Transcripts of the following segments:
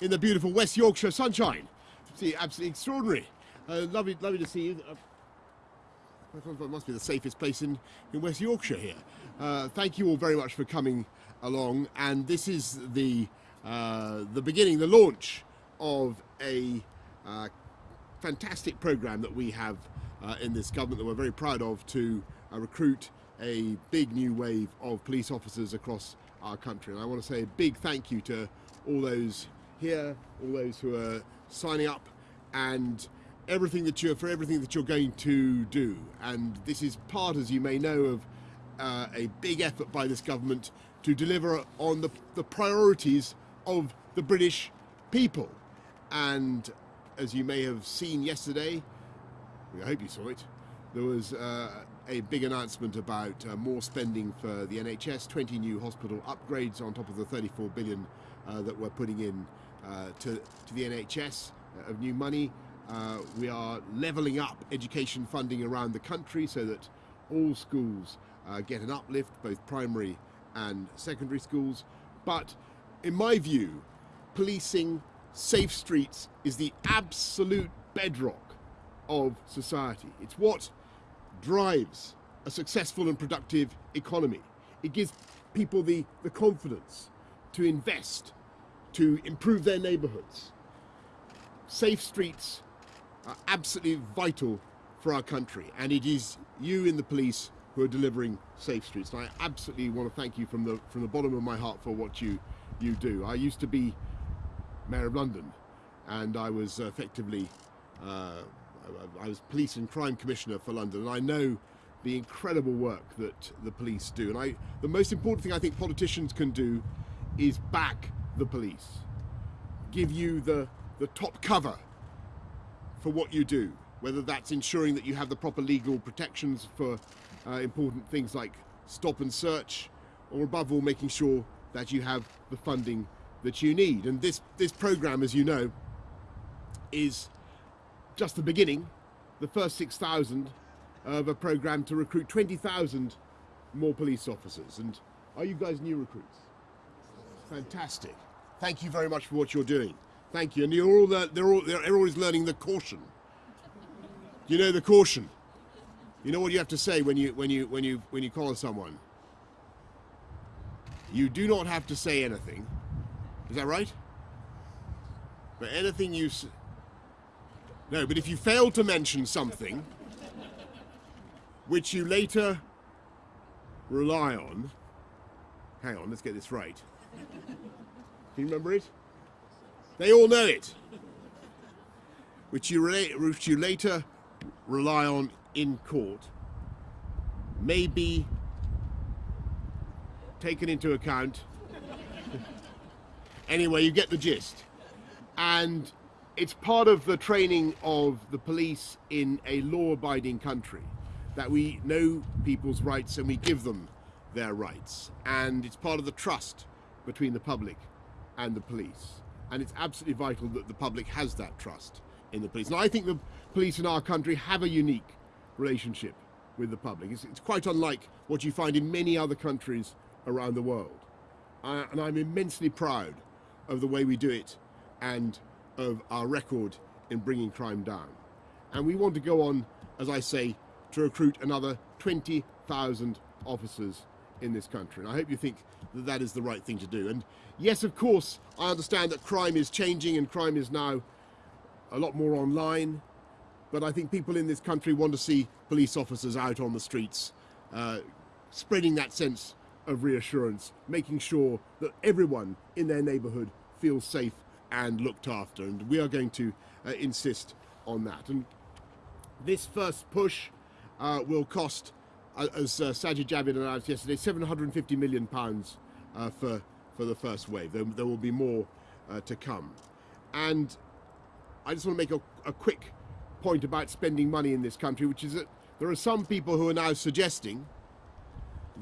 in the beautiful West Yorkshire sunshine. See, absolutely extraordinary. Uh, lovely, lovely to see you. Uh, must be the safest place in, in West Yorkshire here. Uh, thank you all very much for coming along. And this is the, uh, the beginning, the launch of a uh, fantastic programme that we have in this government that we're very proud of to recruit a big new wave of police officers across our country. And I want to say a big thank you to all those here, all those who are signing up and everything that you're for everything that you're going to do. And this is part, as you may know, of uh, a big effort by this government to deliver on the, the priorities of the British people. And as you may have seen yesterday, I hope you saw it, there was uh, a big announcement about uh, more spending for the NHS, 20 new hospital upgrades on top of the 34 billion uh, that we're putting in to, to the NHS uh, of new money. Uh, we are levelling up education funding around the country so that all schools get an uplift, both primary and secondary schools. But in my view, policing safe streets is the absolute bedrock of society. It's what drives a successful and productive economy. It gives people the, the confidence to invest, to improve their neighbourhoods. Safe streets are absolutely vital for our country and it is you in the police who are delivering safe streets. And I absolutely want to thank you from the, from the bottom of my heart for what you, you do. I used to be Mayor of London and I was effectively uh, I was Police and Crime Commissioner for London, and I know the incredible work that the police do. And I, the most important thing I think politicians can do is back the police, give you the, the top cover for what you do, whether that's ensuring that you have the proper legal protections for uh, important things like stop and search, or above all, making sure that you have the funding that you need. And this, this program, as you know, is just the beginning, the first 6,000 of a program to recruit 20,000 more police officers. And are you guys new recruits? Fantastic. Thank you very much for what you're doing. Thank you. And you're all, they're, all, they're always learning the caution. You know the caution. You know what you have to say when you, when you, when you, when you call someone. You do not have to say anything. Is that right? But anything you no, but if you fail to mention something which you later rely on, hang on, let's get this right. You remember it? They all know it. Which you, which you later rely on in court may be taken into account. anyway, you get the gist. And it's part of the training of the police in a law-abiding country that we know people's rights and we give them their rights. And it's part of the trust between the public and the police. And it's absolutely vital that the public has that trust in the police. And I think the police in our country have a unique relationship with the public. It's, it's quite unlike what you find in many other countries around the world. And I'm immensely proud of the way we do it and of our record in bringing crime down. And we want to go on, as I say, to recruit another 20,000 officers in this country. And I hope you think that that is the right thing to do. And yes, of course, I understand that crime is changing and crime is now a lot more online. But I think people in this country want to see police officers out on the streets, uh, spreading that sense of reassurance, making sure that everyone in their neighbourhood feels safe and looked after. And we are going to uh, insist on that. And this first push uh, will cost, as uh, Sajid Javid announced yesterday, 750 million pounds uh, for, for the first wave. There, there will be more uh, to come. And I just want to make a, a quick point about spending money in this country, which is that there are some people who are now suggesting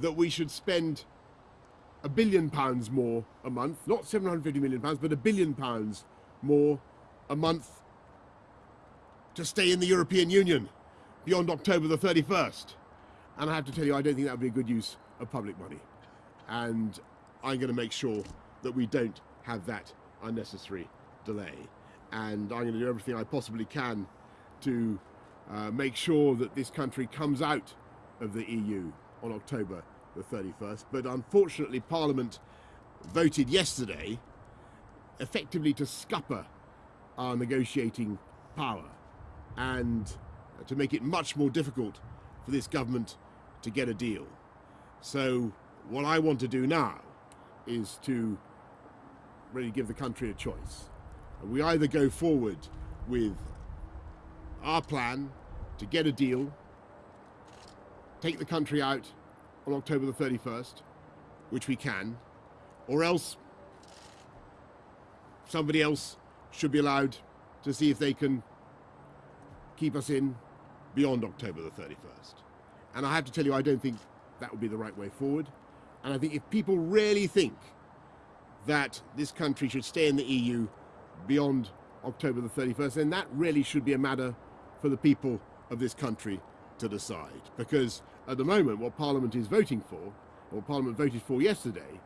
that we should spend a billion pounds more a month, not 750 million pounds, but a billion pounds more a month to stay in the European Union beyond October the 31st. And I have to tell you, I don't think that would be a good use of public money. And I'm going to make sure that we don't have that unnecessary delay. And I'm going to do everything I possibly can to uh, make sure that this country comes out of the EU on October the 31st. But unfortunately, Parliament voted yesterday effectively to scupper our negotiating power and to make it much more difficult for this government to get a deal. So what I want to do now is to really give the country a choice. We either go forward with our plan to get a deal, take the country out on October the 31st, which we can, or else somebody else should be allowed to see if they can keep us in beyond October the 31st. And I have to tell you, I don't think that would be the right way forward. And I think if people really think that this country should stay in the EU beyond October the 31st, then that really should be a matter for the people of this country to decide. Because at the moment, what Parliament is voting for, or Parliament voted for yesterday,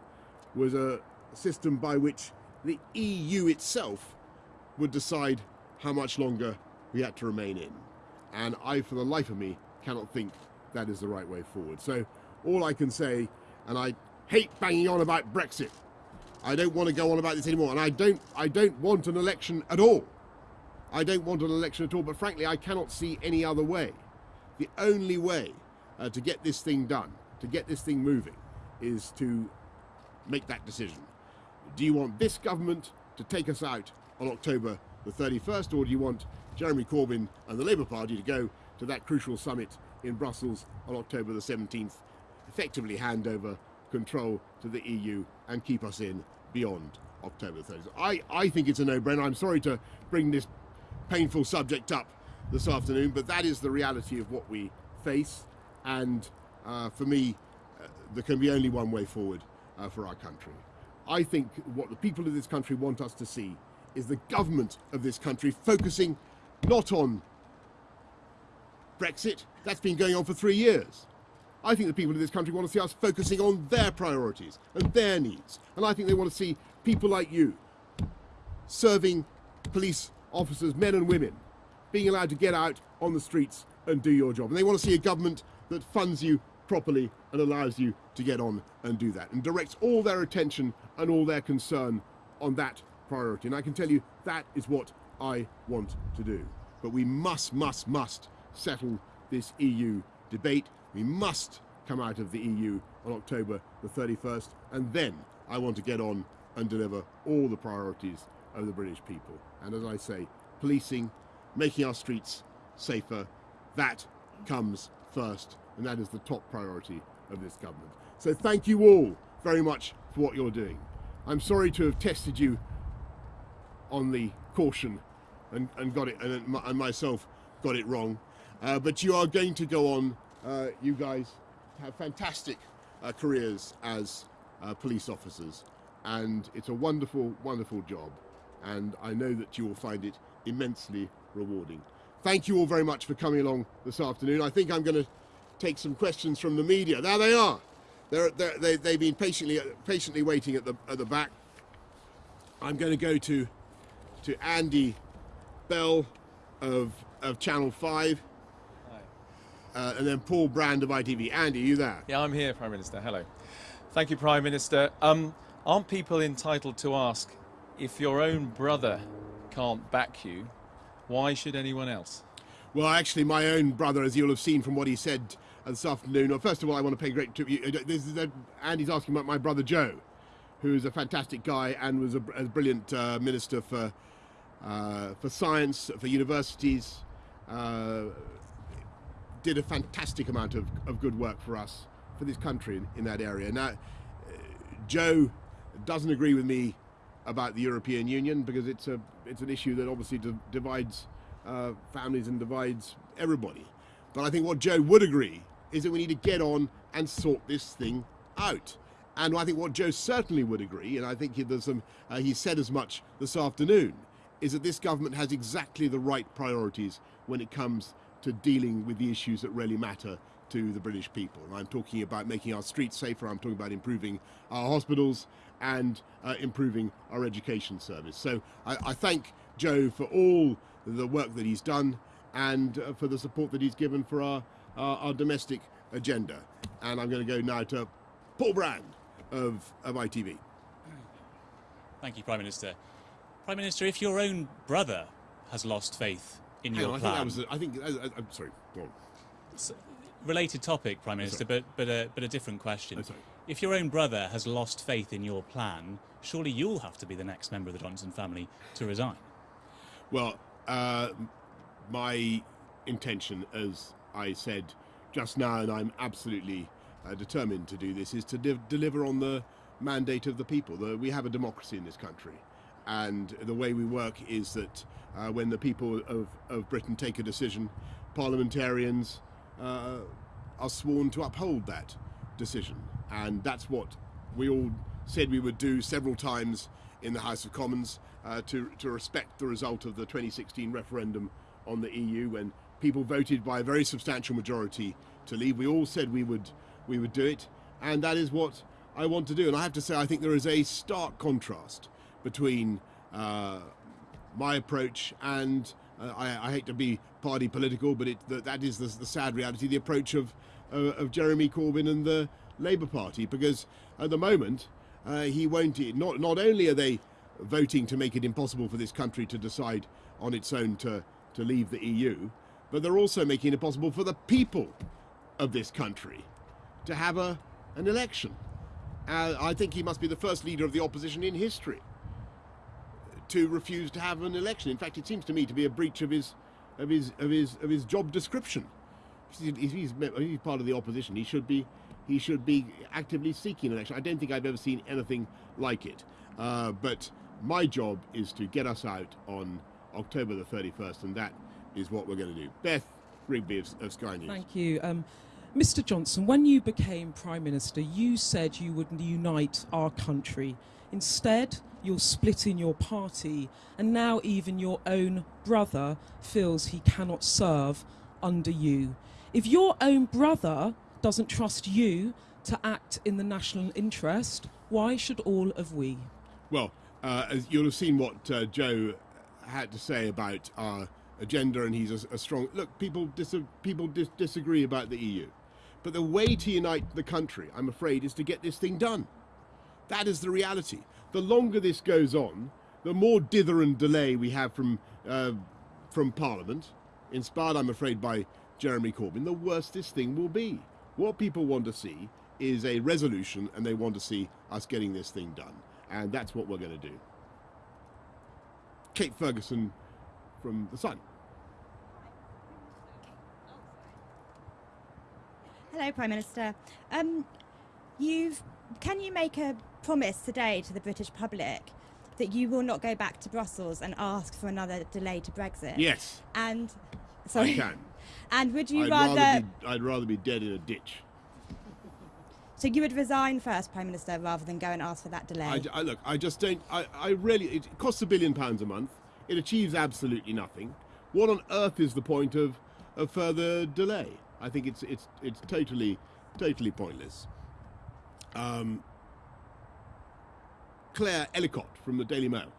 was a system by which the EU itself would decide how much longer we had to remain in. And I, for the life of me, cannot think that is the right way forward. So all I can say, and I hate banging on about Brexit. I don't want to go on about this anymore, and I don't, I don't want an election at all. I don't want an election at all, but frankly, I cannot see any other way. The only way uh, to get this thing done, to get this thing moving, is to make that decision. Do you want this government to take us out on October the 31st, or do you want Jeremy Corbyn and the Labour Party to go to that crucial summit in Brussels on October the 17th, effectively hand over control to the EU and keep us in beyond October 30th. I, I think it's a no-brainer. I'm sorry to bring this painful subject up this afternoon, but that is the reality of what we face. And uh, for me, uh, there can be only one way forward uh, for our country. I think what the people of this country want us to see is the government of this country focusing not on Brexit, that's been going on for three years. I think the people of this country want to see us focusing on their priorities and their needs. And I think they want to see people like you serving police officers, men and women, being allowed to get out on the streets and do your job. And they want to see a government that funds you properly and allows you to get on and do that and directs all their attention and all their concern on that priority. And I can tell you that is what I want to do. But we must, must, must settle this EU debate. We must come out of the EU on October the 31st, and then I want to get on and deliver all the priorities of the British people. And as I say, policing, making our streets safer, that comes first, and that is the top priority of this government. So thank you all very much for what you're doing. I'm sorry to have tested you on the caution and, and got it, and, and myself got it wrong. Uh, but you are going to go on, uh, you guys have fantastic uh, careers as uh, police officers. And it's a wonderful, wonderful job. And I know that you will find it immensely rewarding. Thank you all very much for coming along this afternoon. I think I'm going to take some questions from the media. There they are. They're, they're, they, they've been patiently, patiently waiting at the, at the back. I'm going to go to, to Andy Bell of, of Channel 5. Uh, and then Paul Brand of ITV. Andy, are you there? Yeah, I'm here, Prime Minister. Hello. Thank you, Prime Minister. Um, aren't people entitled to ask if your own brother can't back you, why should anyone else? Well, actually, my own brother, as you'll have seen from what he said this afternoon, well, first of all, I want to pay great tribute. Uh, this is, uh, Andy's asking about my brother Joe, who's a fantastic guy and was a, a brilliant uh, minister for, uh, for science, for universities, uh, did a fantastic amount of, of good work for us, for this country in, in that area. Now, uh, Joe doesn't agree with me about the European Union because it's a it's an issue that obviously divides uh, families and divides everybody. But I think what Joe would agree is that we need to get on and sort this thing out. And I think what Joe certainly would agree, and I think he, there's some, uh, he said as much this afternoon, is that this government has exactly the right priorities when it comes to dealing with the issues that really matter to the British people. And I'm talking about making our streets safer, I'm talking about improving our hospitals and uh, improving our education service. So I, I, thank Joe for all the work that he's done and uh, for the support that he's given for our, our, our domestic agenda. And I'm going to go now to Paul Brand of, of ITV. Thank you, Prime Minister. Prime Minister, if your own brother has lost faith in Hang your on, plan, I think that was. I think. I, am sorry. Go on. S- related topic, Prime Minister, but but a but a different question. Oh. If your own brother has lost faith in your plan, surely you'll have to be the next member of the Johnson family to resign. Well, uh, my intention, as I said just now, and I'm absolutely uh, determined to do this, is to de- deliver on the mandate of the people. The, we have a democracy in this country, and the way we work is that uh, when the people of, of Britain take a decision, parliamentarians uh, are sworn to uphold that decision, and that's what we all said we would do several times in the House of Commons uh, to, to respect the result of the 2016 referendum on the EU when people voted by a very substantial majority to leave. We all said we would we would do it, and that is what I want to do. And I have to say, I think there is a stark contrast between uh, my approach and uh, I, I, hate to be party political, but it, that, that is the, the, sad reality, the approach of, uh, of Jeremy Corbyn and the Labour Party, because at the moment uh, he won't. Not not only are they voting to make it impossible for this country to decide on its own to to leave the EU, but they're also making it possible for the people of this country to have a an election. Uh, I think he must be the first leader of the opposition in history to refuse to have an election. In fact, it seems to me to be a breach of his of his of his of his job description. If he's, he's part of the opposition, he should be he should be actively seeking an election. I don't think I've ever seen anything like it. Uh, but my job is to get us out on October the 31st, and that is what we're going to do. Beth Rigby of, of Sky News. Thank you. Um, Mr. Johnson, when you became Prime Minister, you said you would unite our country. Instead, you're splitting your party, and now even your own brother feels he cannot serve under you. If your own brother doesn't trust you to act in the national interest, why should all of we? Well, uh, as you'll have seen what uh, Joe had to say about our agenda, and he's a, a strong look. People dis- people dis- disagree about the EU, but the way to unite the country, I'm afraid, is to get this thing done. That is the reality. The longer this goes on, the more dither and delay we have from uh, from Parliament, inspired, I'm afraid, by Jeremy Corbyn, the worse this thing will be. What people want to see is a resolution, and they want to see us getting this thing done, and that's what we're going to do. Kate Ferguson from The Sun. Hello, Prime Minister. Um, you've can you make a promise today to the British public that you will not go back to Brussels and ask for another delay to Brexit? Yes, And sorry. I can. And would you I'd rather, rather be, I'd rather be dead in a ditch. so you would resign first, Prime Minister, rather than go and ask for that delay? I, I- look, I just don't. I, I really. It costs a billion pounds a month. It achieves absolutely nothing. What on earth is the point of a further delay? I think it's it's it's totally totally pointless. Um, Claire Ellicott from the Daily Mail.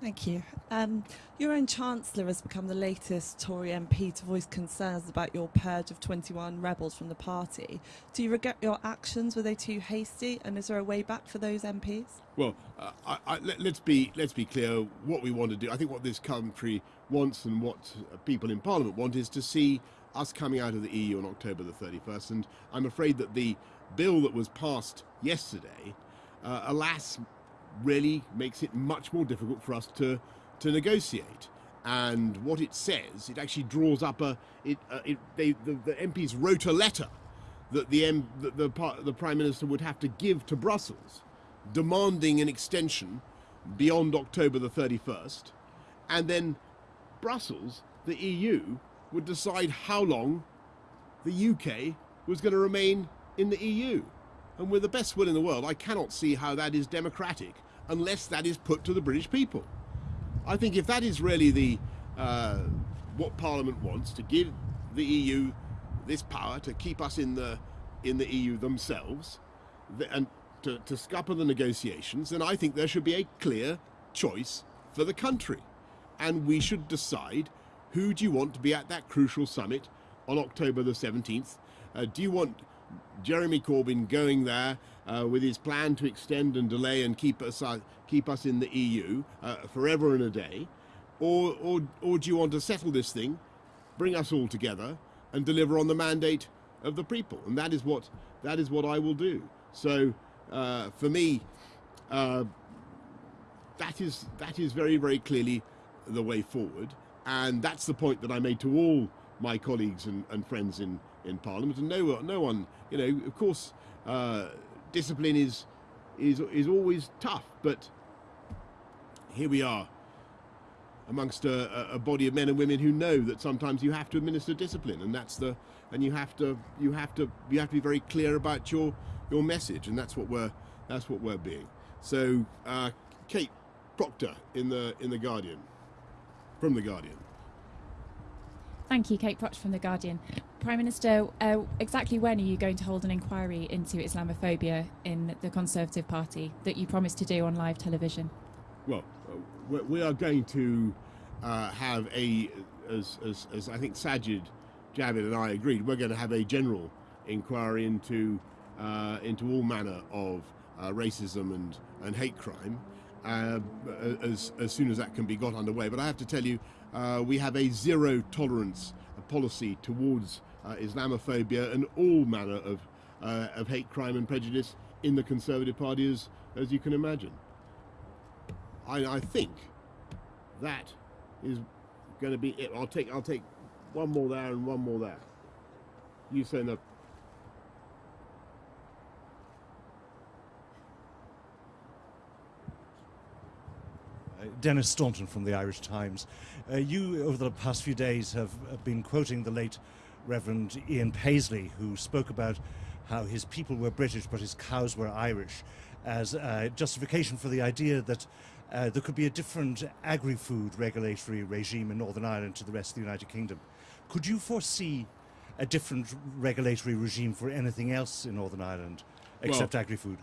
Thank you. Um, your own Chancellor has become the latest Tory MP to voice concerns about your purge of 21 rebels from the party. Do you regret your actions? Were they too hasty? And is there a way back for those MPs? Well, uh, I, I, let, us be let's be clear. What we want to do, I think, what this country wants and what people in Parliament want is to see us coming out of the EU on October the 31st. And I'm afraid that the bill that was passed yesterday, uh, alas, really makes it much more difficult for us to to negotiate. And what it says, it actually draws up a. It, uh, it they, the, the MPs wrote a letter that the, M, the par- the prime minister would have to give to Brussels, demanding an extension beyond October the 31st, and then Brussels, the EU, would decide how long the UK was going to remain in the EU. And with the best will in the world, I cannot see how that is democratic unless that is put to the British people. I think if that is really the uh, what Parliament wants to give the EU this power to keep us in the in the EU themselves, th- and to, to scupper the negotiations, then I think there should be a clear choice for the country, and we should decide who do you want to be at that crucial summit on October the 17th. Uh, do you want Jeremy Corbyn going there uh, with his plan to extend and delay and keep us uh, keep us in the EU uh, forever and a day, or, or or do you want to settle this thing, bring us all together, and deliver on the mandate of the people? And that is what that is what I will do. So uh, for me, uh, that is that is very very clearly the way forward, and that's the point that I made to all my colleagues and, and friends in in Parliament, and no no one, you know, of course, uh, discipline is is is always tough, but here we are amongst a, a body of men and women who know that sometimes you have to administer discipline, and that's the and you have to you have to you have to be very clear about your your message, and that's what we're that's what we're being. So, uh, Kate Proctor in the in the Guardian, from the Guardian. Thank you, Kate Proctor from The Guardian. Prime Minister, uh, exactly when are you going to hold an inquiry into Islamophobia in the Conservative Party that you promised to do on live television? Well, uh, we- we are going to uh, have a, as, as, as I think Sajid Javid and I agreed, we're going to have a general inquiry into uh, into all manner of uh, racism and, and hate crime uh, as, as soon as that can be got underway. But I have to tell you, uh, we have a zero tolerance policy towards uh, Islamophobia and all manner of, uh, of hate crime and prejudice in the Conservative Party, as, as you can imagine. I, I think that is going to be it. I'll take I'll take one more there and one more there. You say no. Denis Staunton from the Irish Times. Uh, you, over the past few days, have been quoting the late Reverend Ian Paisley, who spoke about how his people were British but his cows were Irish, as uh, justification for the idea that uh, there could be a different agri-food regulatory regime in Northern Ireland to the rest of the United Kingdom. Could you foresee a different regulatory regime for anything else in Northern Ireland except agri-food?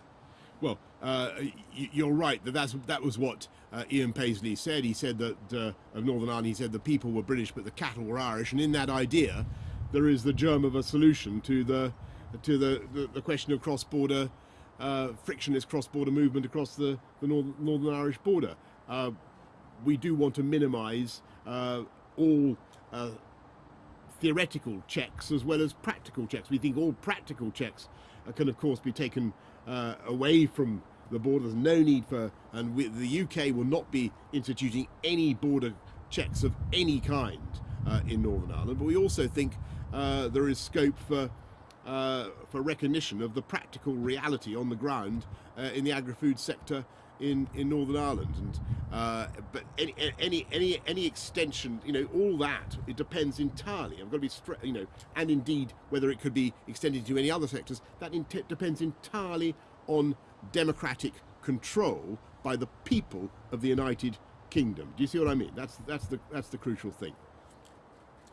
Well, uh, you're right that that's, that was what uh, Ian Paisley said. He said that uh, of Northern Ireland, he said the people were British but the cattle were Irish, and in that idea, there is the germ of a solution to the to the, the, the question of cross-border uh, frictionless cross-border movement across the, the North, Northern Irish border. Uh, we do want to minimise uh, all theoretical checks as well as practical checks. We think all practical checks can, of course, be taken uh, away from the borders, no need for, and we, the UK will not be instituting any border checks of any kind uh, in Northern Ireland. But we also think uh, there is scope for. Uh, for recognition of the practical reality on the ground uh, in the agri-food sector in, in Northern Ireland, and uh, but any, any any any extension, you know, all that it depends entirely. I've got to be you know, and indeed whether it could be extended to any other sectors, that depends entirely on democratic control by the people of the United Kingdom. Do you see what I mean? That's that's the that's the crucial thing.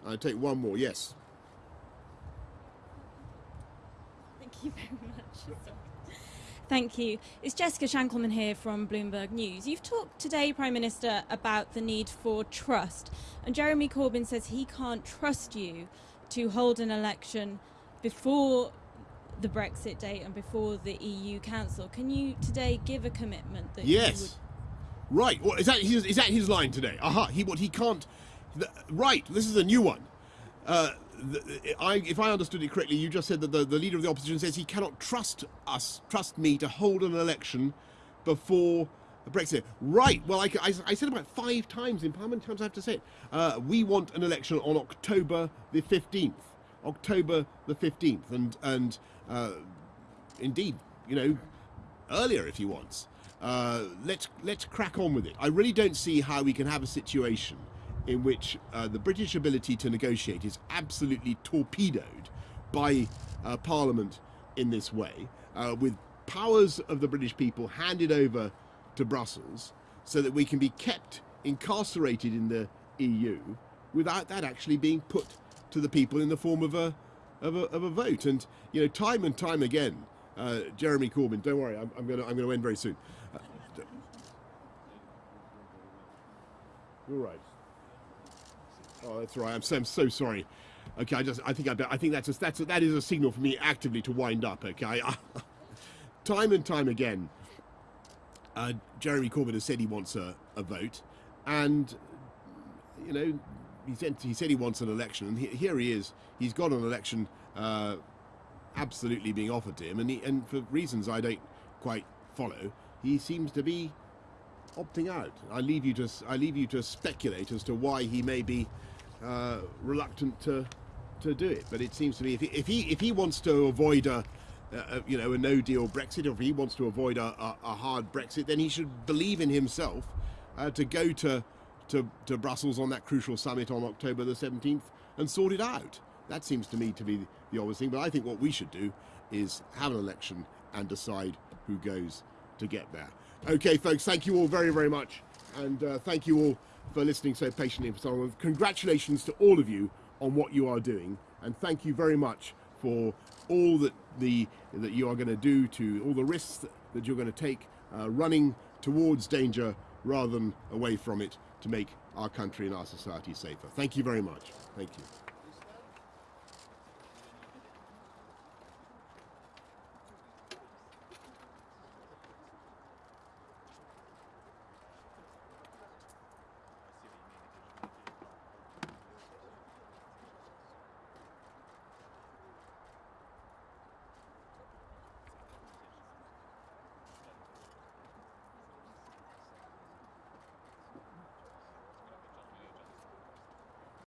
I take one more. Yes. Thank you very much. Thank you. It's Jessica Shankleman here from Bloomberg News. You've talked today, Prime Minister, about the need for trust. And Jeremy Corbyn says he can't trust you to hold an election before the Brexit date and before the EU Council. Can you today give a commitment that you Yes. Right. Well, is that his, is that his line today? Aha. He what he can't. The, right. This is a new one. Uh, I, if I understood it correctly, you just said that the, the leader of the opposition says he cannot trust us, trust me, to hold an election before Brexit. Right. Well, I, I, I said about five times in Parliament. Times I have to say it? Uh, we want an election on October the fifteenth. October the fifteenth, and and uh, indeed, you know, earlier if he wants. Uh, let's let's crack on with it. I really don't see how we can have a situation in which uh, the British ability to negotiate is absolutely torpedoed by uh, Parliament in this way, uh, with powers of the British people handed over to Brussels, so that we can be kept incarcerated in the EU without that actually being put to the people in the form of a of a, of a vote. And you know, time and time again, uh, Jeremy Corbyn. Don't worry, I'm, I'm going to I'm to end very soon. Uh, you're right. Oh, that's right. I'm so, I'm so sorry. Okay, I just I think I, I think that's a, that's a, that is a signal for me actively to wind up. Okay, time and time again, uh, Jeremy Corbyn has said he wants a, a vote, and you know he said he said he wants an election, and he, here he is. He's got an election uh, absolutely being offered to him, and he, and for reasons I don't quite follow, he seems to be opting out. I leave you to I leave you to speculate as to why he may be uh, reluctant to to do it. But it seems to me if he if he, if he wants to avoid a, a you know a no deal Brexit, or if he wants to avoid a, a, a hard Brexit, then he should believe in himself uh, to go to, to to Brussels on that crucial summit on October the 17th and sort it out. That seems to me to be the obvious thing. But I think what we should do is have an election and decide who goes to get there. Okay, folks, thank you all very, very much. And uh, thank you all for listening so patiently for so long. Congratulations to all of you on what you are doing. And thank you very much for all that the that you are going to do to all the risks that, that you're going to take uh, running towards danger rather than away from it to make our country and our society safer. Thank you very much. Thank you.